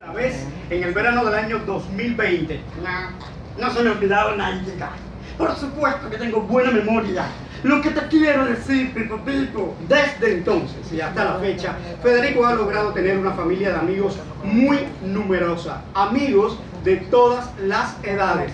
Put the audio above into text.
La vez en el verano del año 2020. No, se me ha olvidado nadie. Por supuesto que tengo buena memoria. Lo que te quiero decir, Pipo Pipo. Desde entonces y hasta la fecha, Federico ha logrado tener una familia de amigos muy numerosa. Amigos de todas las edades.